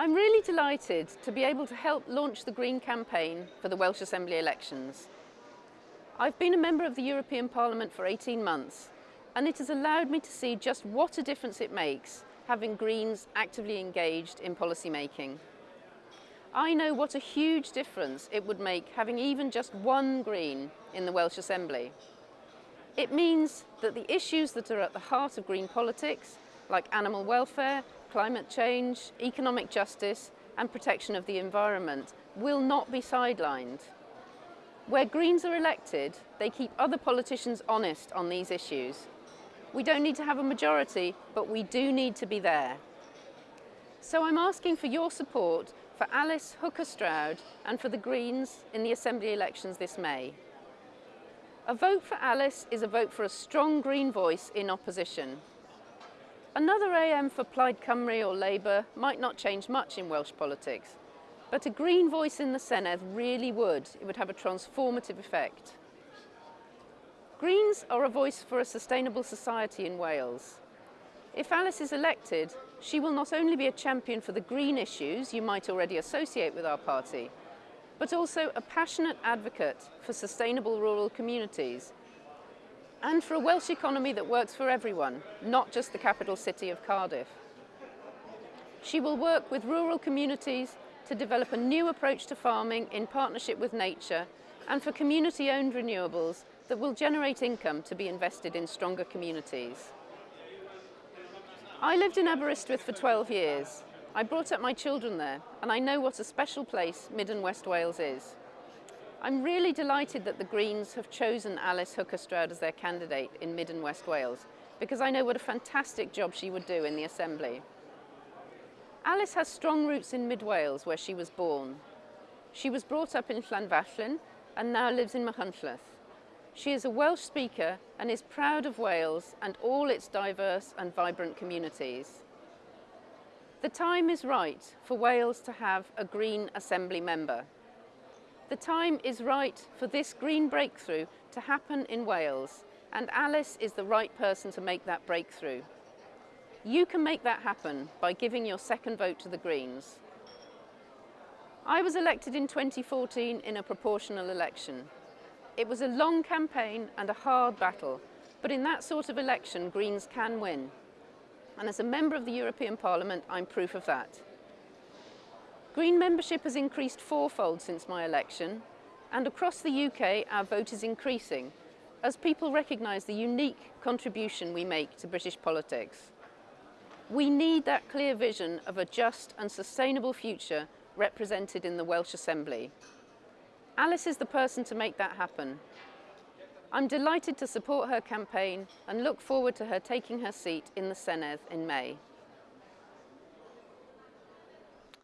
I'm really delighted to be able to help launch the Green campaign for the Welsh Assembly elections. I've been a member of the European Parliament for 18 months and it has allowed me to see just what a difference it makes having Greens actively engaged in policy making. I know what a huge difference it would make having even just one Green in the Welsh Assembly. It means that the issues that are at the heart of Green politics, like animal welfare, climate change, economic justice and protection of the environment will not be sidelined. Where Greens are elected, they keep other politicians honest on these issues. We don't need to have a majority, but we do need to be there. So I'm asking for your support for Alice Hooker-Stroud and for the Greens in the Assembly elections this May. A vote for Alice is a vote for a strong Green voice in opposition. Another AM for Plaid Cymru or Labour might not change much in Welsh politics, but a Green voice in the Senedd really would. It would have a transformative effect. Greens are a voice for a sustainable society in Wales. If Alice is elected, she will not only be a champion for the green issues you might already associate with our party, but also a passionate advocate for sustainable rural communities and for a Welsh economy that works for everyone, not just the capital city of Cardiff. She will work with rural communities to develop a new approach to farming in partnership with nature and for community-owned renewables that will generate income to be invested in stronger communities. I lived in Aberystwyth for 12 years. I brought up my children there and I know what a special place Mid and West Wales is. I'm really delighted that the Greens have chosen Alice Hooker-Stroud as their candidate in Mid and West Wales because I know what a fantastic job she would do in the Assembly. Alice has strong roots in Mid Wales where she was born. She was brought up in Llanfachlin and now lives in Machynlleth. She is a Welsh speaker and is proud of Wales and all its diverse and vibrant communities. The time is right for Wales to have a Green Assembly member. The time is right for this green breakthrough to happen in Wales and Alice is the right person to make that breakthrough. You can make that happen by giving your second vote to the Greens. I was elected in 2014 in a proportional election. It was a long campaign and a hard battle, but in that sort of election, Greens can win. And as a member of the European Parliament, I'm proof of that. Green membership has increased fourfold since my election, and across the UK our vote is increasing as people recognise the unique contribution we make to British politics. We need that clear vision of a just and sustainable future represented in the Welsh Assembly. Alice is the person to make that happen. I'm delighted to support her campaign and look forward to her taking her seat in the Senedd in May.